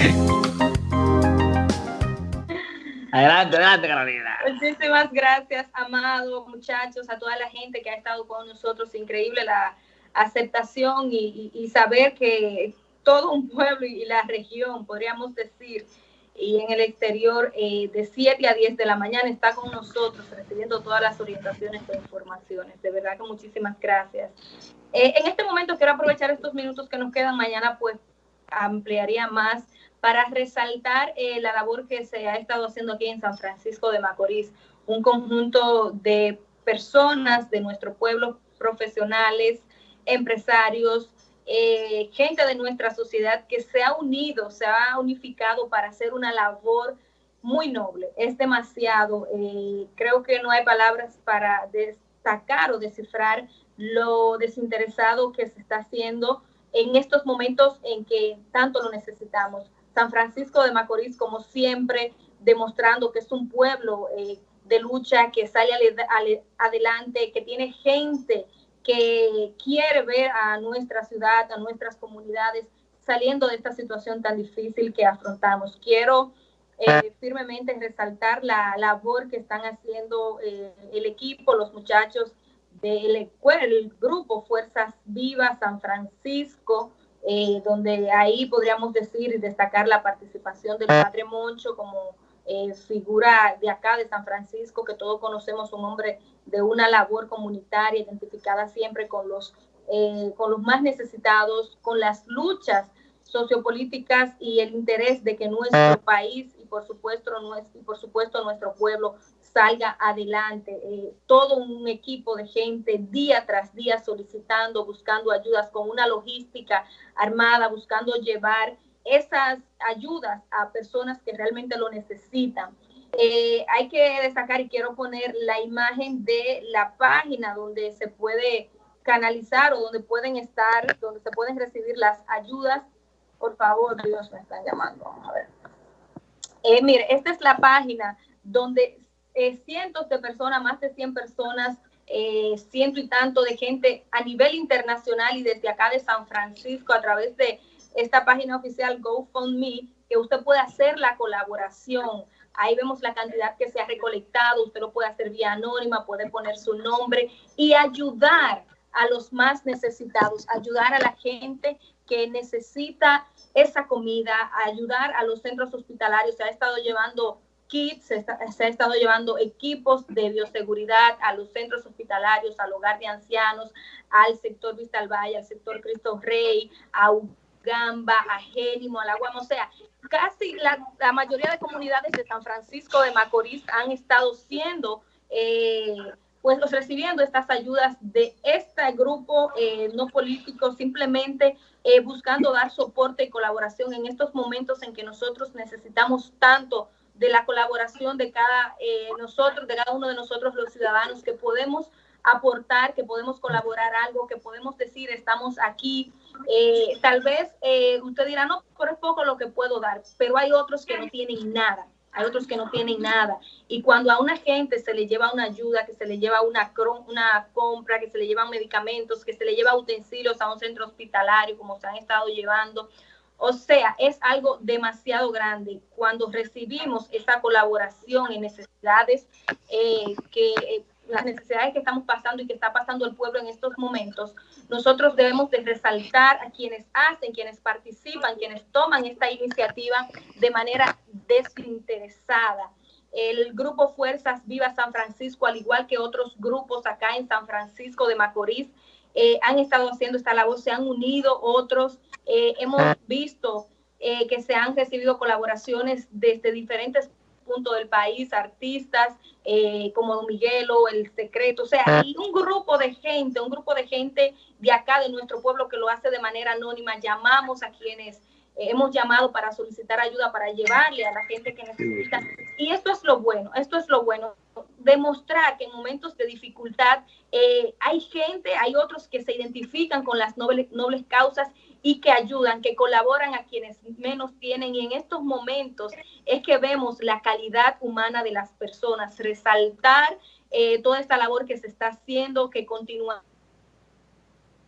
Adelante, adelante, Carolina. Muchísimas gracias, amado, muchachos, a toda la gente que ha estado con nosotros. Increíble la aceptación y, saber que todo un pueblo y la región, podríamos decir, y en el exterior, eh, de 7 a 10 de la mañana está con nosotros recibiendo todas las orientaciones e informaciones. De verdad que muchísimas gracias. Eh, en este momento quiero aprovechar estos minutos que nos quedan. Mañana pues ampliaría más para resaltar eh, la labor que se ha estado haciendo aquí en San Francisco de Macorís, un conjunto de personas de nuestro pueblo, profesionales, empresarios, eh, gente de nuestra sociedad que se ha unido, se ha unificado para hacer una labor muy noble. Es demasiado, eh, creo que no hay palabras para destacar o descifrar lo desinteresado que se está haciendo en estos momentos en que tanto lo necesitamos. San Francisco de Macorís, como siempre, demostrando que es un pueblo eh, de lucha, que sale adelante, que tiene gente que quiere ver a nuestra ciudad, a nuestras comunidades saliendo de esta situación tan difícil que afrontamos. Quiero eh, firmemente resaltar la labor que están haciendo eh, el equipo, los muchachos del el grupo Fuerzas Vivas San Francisco, eh, donde ahí podríamos decir y destacar la participación del Padre Moncho como eh, figura de acá de San Francisco, que todos conocemos, un hombre de una labor comunitaria identificada siempre con los, eh, con los más necesitados, con las luchas sociopolíticas y el interés de que nuestro país y por supuesto, y por supuesto nuestro pueblo salga adelante. Eh, todo un equipo de gente día tras día solicitando, buscando ayudas con una logística armada, buscando llevar esas ayudas a personas que realmente lo necesitan. Eh, hay que destacar y quiero poner la imagen de la página donde se puede canalizar o donde pueden estar, donde se pueden recibir las ayudas. Por favor, Dios, me están llamando. Vamos a ver. Eh, mire, esta es la página donde eh, cientos de personas, más de 100 personas, eh, ciento y tanto de gente a nivel internacional y desde acá de San Francisco a través de esta página oficial GoFundMe, que usted puede hacer la colaboración. Ahí vemos la cantidad que se ha recolectado, usted lo puede hacer vía anónima, puede poner su nombre y ayudar a los más necesitados, ayudar a la gente que necesita esa comida, ayudar a los centros hospitalarios. Se ha estado llevando kits, se, ha estado llevando equipos de bioseguridad a los centros hospitalarios, al hogar de ancianos, al sector Vista al Valle, al sector Cristo Rey, a Ugamba, a Génimo, a la Guam. O sea, casi la, mayoría de comunidades de San Francisco de Macorís han estado siendo... Eh, pues recibiendo estas ayudas de este grupo eh, no político, simplemente eh, buscando dar soporte y colaboración en estos momentos en que nosotros necesitamos tanto de la colaboración de cada eh, nosotros, de cada uno de nosotros los ciudadanos, que podemos aportar, que podemos colaborar algo, que podemos decir estamos aquí. Eh, tal vez usted dirá, no, pero es poco lo que puedo dar, pero hay otros que no tienen nada, hay otros que no tienen nada. Y cuando a una gente se le lleva una ayuda, que se le lleva una, una compra, que se le llevan medicamentos, que se le lleva utensilios a un centro hospitalario, como se han estado llevando, o sea, es algo demasiado grande. Cuando recibimos esa colaboración en necesidades, eh, que eh, las necesidades que estamos pasando y que está pasando el pueblo en estos momentos, nosotros debemos de resaltar a quienes hacen, quienes participan, quienes toman esta iniciativa de manera desinteresada. El grupo Fuerzas Viva San Francisco, al igual que otros grupos acá en San Francisco de Macorís, eh, han estado haciendo esta labor, se han unido otros eh, hemos ah. visto eh, que se han recibido colaboraciones desde diferentes puntos del país, artistas eh, como Don Miguelo, El Secreto, o sea, ah. hay un grupo de gente, un grupo de gente de acá, de nuestro pueblo, que lo hace de manera anónima. Llamamos a quienes hemos llamado para solicitar ayuda, para llevarle a la gente que necesita. Y esto es lo bueno, esto es lo bueno, demostrar que en momentos de dificultad hay gente, hay otros que se identifican con las nobles, nobles causas y que ayudan, que colaboran a quienes menos tienen. Y en estos momentos es que vemos la calidad humana de las personas, resaltar eh, toda esta labor que se está haciendo, que continúa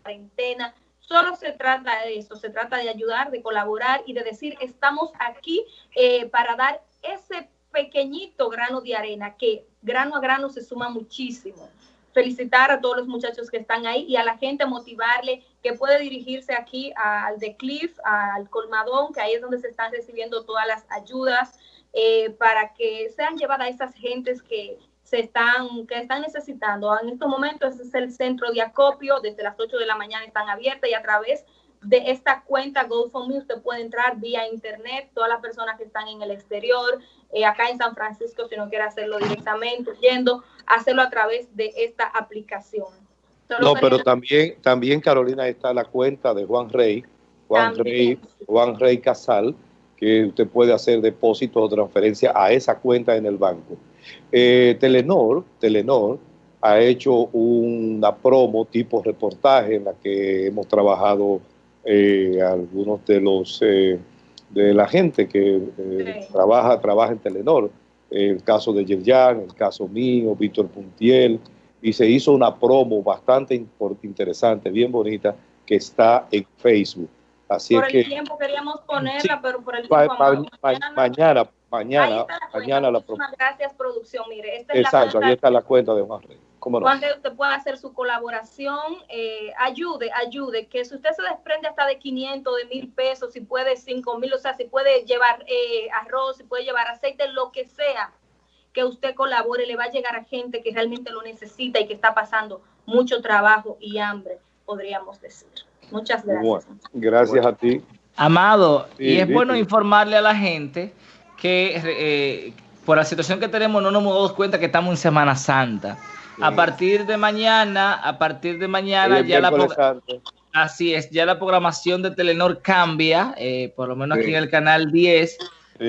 cuarentena, Solo se trata de eso, se trata de ayudar, de colaborar y de decir, estamos aquí eh, para dar ese pequeñito grano de arena que grano a grano se suma muchísimo. Felicitar a todos los muchachos que están ahí y a la gente motivarle que puede dirigirse aquí al The Cliff, al Colmadón, que ahí es donde se están recibiendo todas las ayudas eh, para que sean llevadas a esas gentes que se están, que están necesitando. En estos momentos es el centro de acopio, desde las 8 de la mañana están abiertas y a través esta cuenta GoFundMe usted puede entrar vía internet, todas las personas que están en el exterior, eh, acá en San Francisco, si no quiere hacerlo directamente, yendo, hacerlo a través de esta aplicación. no, pero también, también Carolina está la cuenta de Juan Rey, Juan Rey, Juan Rey Casal, que usted puede hacer depósitos o transferencia a esa cuenta en el banco. Eh, Telenor, Telenor ha hecho una promo tipo reportaje en la que hemos trabajado eh, algunos de los eh, de la gente que eh, trabaja, trabaja en Telenor, el caso de Yerjan, el caso mío, Víctor Puntiel, y se hizo una promo bastante interesante, bien bonita, que está en Facebook. Así por el que, tiempo queríamos ponerla, pero por el tiempo mañana, mañana, mañana, la, Gracias, producción. Mire, esta es Exacto, ahí está la cuenta de Juan Rey. ¿Cómo no? usted puede hacer su colaboración, eh, ayude, ayude, que si usted se desprende hasta de 500, de mil pesos, si puede 5 mil, o sea, si puede llevar eh, arroz, si puede llevar aceite, lo que sea, que usted colabore, le va a llegar a gente que realmente lo necesita y que está pasando mucho trabajo y hambre, podríamos decir. Muchas gracias. gracias a ti. Amado, y es bueno informarle a la gente que eh, por la situación que tenemos no nos hemos dado cuenta que estamos en Semana Santa. A partir de mañana, a partir de mañana ya la así es, ya la programación de Telenor cambia, eh, por lo menos aquí en el canal 10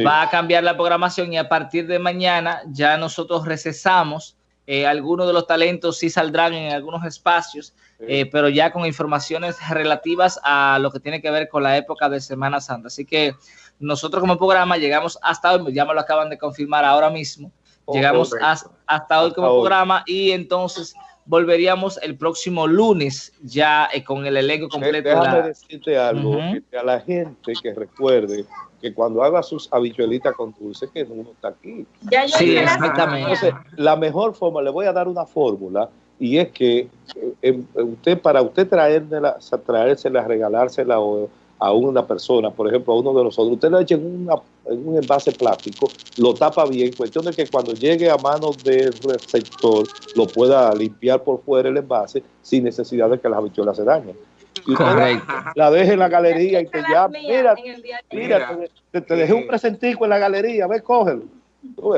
va a cambiar la programación y a partir de mañana ya nosotros recesamos. Eh, algunos de los talentos sí saldrán en algunos espacios, eh, pero ya con informaciones relativas a lo que tiene que ver con la época de Semana Santa. Así que nosotros como programa llegamos hasta hoy, ya me lo acaban de confirmar ahora mismo, Llegamos hasta, hoy como programa y entonces volveríamos el próximo lunes ya eh, con el elenco completo. Déjame decirte algo, a la gente que recuerde que cuando haga sus habichuelitas con dulce, que uno está aquí. Ya yo sí, exactamente. la mejor forma, le voy a dar una fórmula, y es que eh, em, usted, para usted traérsela, traérsela, regalársela o a una persona, por ejemplo, a uno de nosotros, usted lo echa en, un envase plástico, lo tapa bien, cuestión de que cuando llegue a manos del receptor lo pueda limpiar por fuera el envase sin necesidad de que las habichuelas se dañen. Y la deje en la galería y te llame, mira, mira, te, dejé un presentico en la galería, ve, cógelo,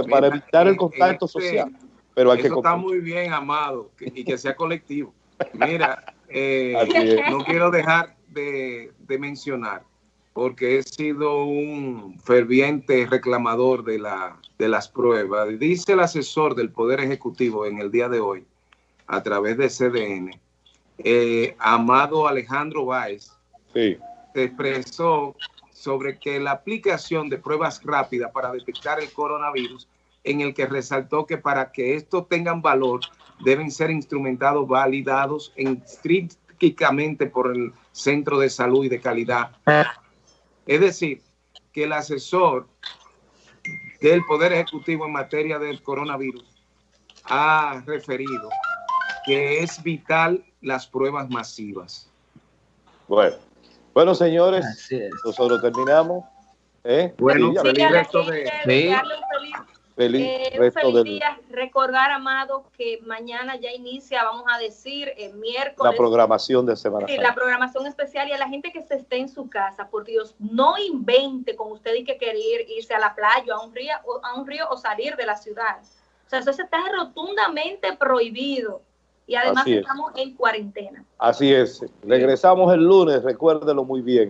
para evitar el contacto este social. Pero hay eso está muy bien, amado, y que sea colectivo. Mira, eh, no quiero dejar de, mencionar, porque he sido un ferviente reclamador de, la, de las pruebas. Dice el asesor del Poder Ejecutivo en el día de hoy, a través de CDN, eh, Amado Alejandro Báez, se expresó sobre que la aplicación de pruebas rápidas para detectar el coronavirus, en el que resaltó que para que esto tengan valor, deben ser instrumentados, validados en estrictamente por el centro de salud y de calidad. Es decir, que el asesor del Poder Ejecutivo en materia del coronavirus ha referido que es vital las pruebas masivas. Bueno, bueno señores, nosotros terminamos. ¿eh? Bueno, feliz resto de... Feliz, eh, feliz día. Recordar, Amado, que mañana ya inicia, vamos a decir, el miércoles. La programación de Semana sí, la programación especial y a la gente que se esté en su casa, por Dios, no invente con usted y que querer irse a la playa, a un río, a un río o salir de la ciudad. O sea, eso está rotundamente prohibido. Y además estamos en cuarentena. Así es. Regresamos el lunes, recuérdelo muy bien.